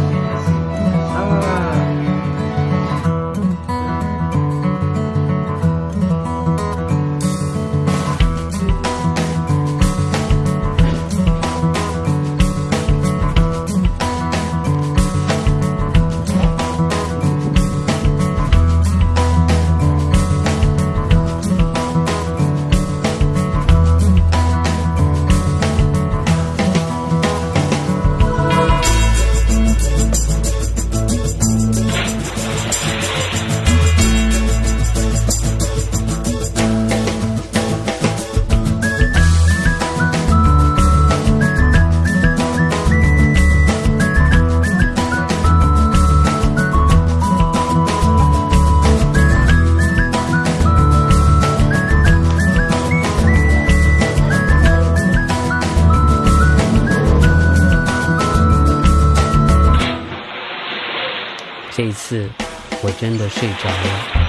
semana. 这一次我真的睡着了。